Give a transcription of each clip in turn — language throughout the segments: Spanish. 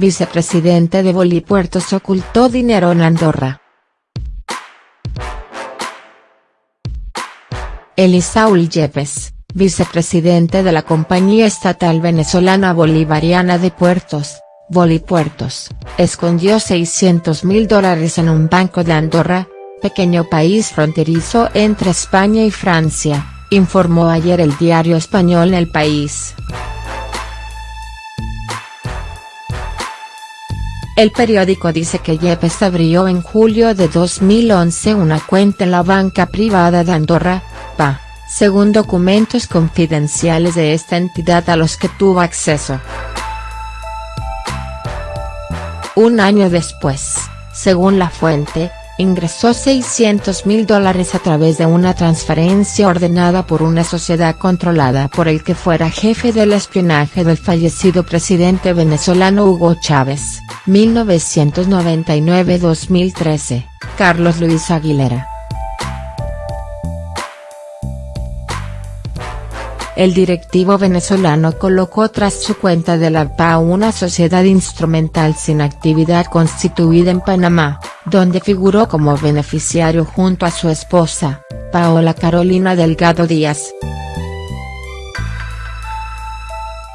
vicepresidente de Bolipuertos ocultó dinero en Andorra. Elisaul Yepes, vicepresidente de la compañía estatal venezolana bolivariana de puertos, Bolipuertos, escondió 600 mil dólares en un banco de Andorra, pequeño país fronterizo entre España y Francia, informó ayer el diario español El País. El periódico dice que Yepes abrió en julio de 2011 una cuenta en la banca privada de Andorra, PA, según documentos confidenciales de esta entidad a los que tuvo acceso. Un año después, según la fuente, ingresó 600 mil dólares a través de una transferencia ordenada por una sociedad controlada por el que fuera jefe del espionaje del fallecido presidente venezolano Hugo Chávez, 1999-2013, Carlos Luis Aguilera. el directivo venezolano colocó tras su cuenta de la PA una sociedad instrumental sin actividad constituida en Panamá, donde figuró como beneficiario junto a su esposa, Paola Carolina Delgado Díaz.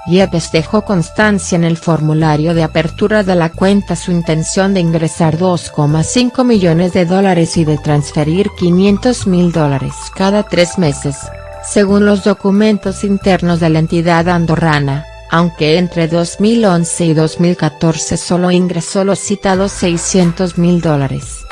Yepes dejó constancia en el formulario de apertura de la cuenta su intención de ingresar 2,5 millones de dólares y de transferir 500 mil dólares cada tres meses según los documentos internos de la entidad andorrana, aunque entre 2011 y 2014 solo ingresó los citados 600 mil dólares.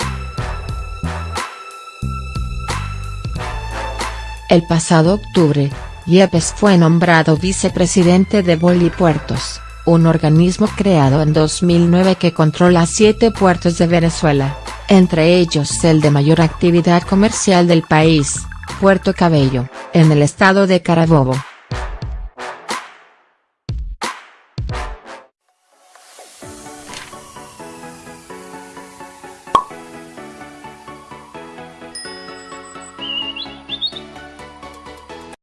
El pasado octubre, Yepes fue nombrado vicepresidente de Bolipuertos, un organismo creado en 2009 que controla siete puertos de Venezuela, entre ellos el de mayor actividad comercial del país, Puerto Cabello, en el estado de Carabobo.